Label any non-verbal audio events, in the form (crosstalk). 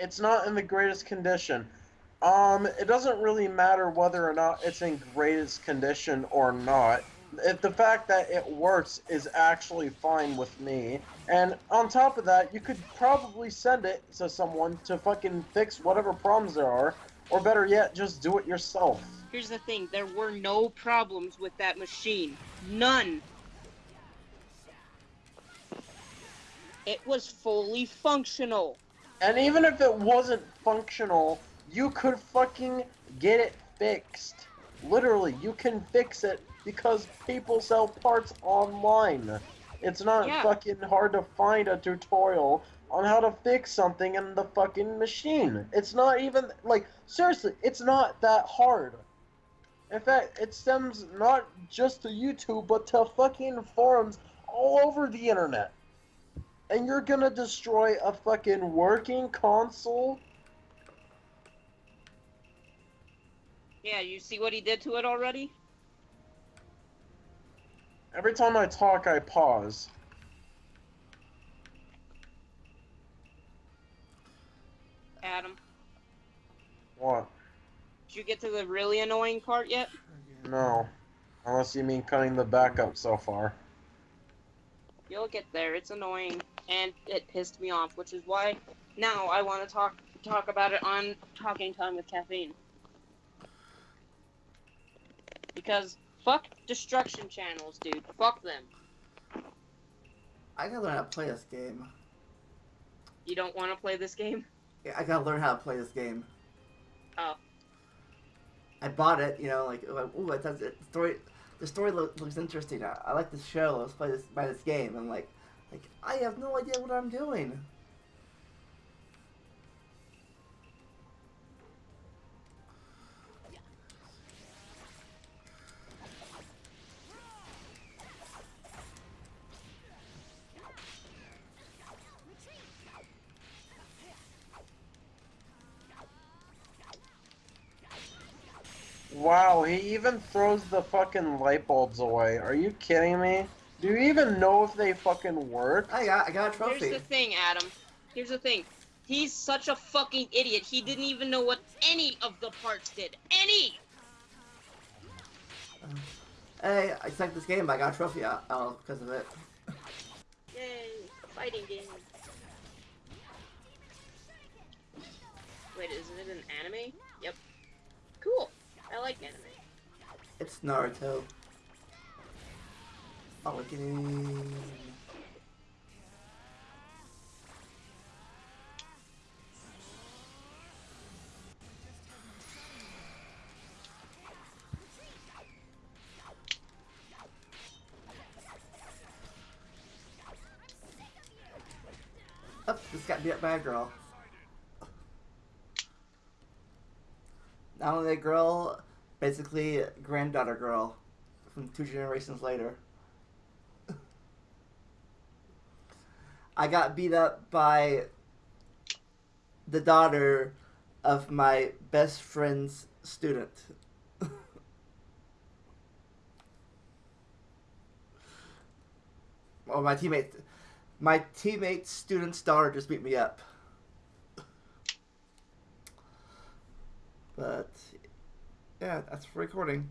it's not in the greatest condition. Um, it doesn't really matter whether or not it's in greatest condition or not. If the fact that it works is actually fine with me. And on top of that, you could probably send it to someone to fucking fix whatever problems there are, or better yet, just do it yourself. Here's the thing, there were no problems with that machine. None. It was fully functional. And even if it wasn't functional, you could fucking get it fixed. Literally, you can fix it because people sell parts online. It's not Yeah. fucking hard to find a tutorial on how to fix something in the fucking machine. It's not even, like, seriously, it's not that hard. In fact, it stems not just to YouTube, but to fucking forums all over the internet. And you're gonna destroy a fucking working console? Yeah, you see what he did to it already? Every time I talk, I pause. Adam, What? did you get to the really annoying part yet? No. Unless you mean cutting the backup so far. You'll get there. It's annoying, and it pissed me off, which is why now I want to talk talk about it on Talking Time with Caffeine. Because fuck destruction channels, dude. Fuck them. I gotta learn how to play this game. You don't want to play this game? Yeah, I gotta learn how to play this game. Oh. I bought it, you know, like, like ooh, it does, it, the story, the story lo- looks interesting. I, I like this show. Let's play this, buy this game. I'm like, like, I have no idea what I'm doing. Wow, he even throws the fucking light bulbs away. Are you kidding me? Do you even know if they fucking work? I got, I got a trophy. Here's the thing, Adam. Here's the thing. He's such a fucking idiot. He didn't even know what any of the parts did. Any! Uh, hey, I sucked this game. but I got a trophy out, out because of it. Yay! Fighting game. Wait, isn't it an anime? Yep. Cool. I like anime. It's Naruto. Awakening. Oh, this got beat up by a girl. Not only a girl, basically granddaughter girl from two generations later. I got beat up by the daughter of my best friend's student. (laughs) or oh, my teammate. My teammate's student's daughter just beat me up. But yeah, that's for recording.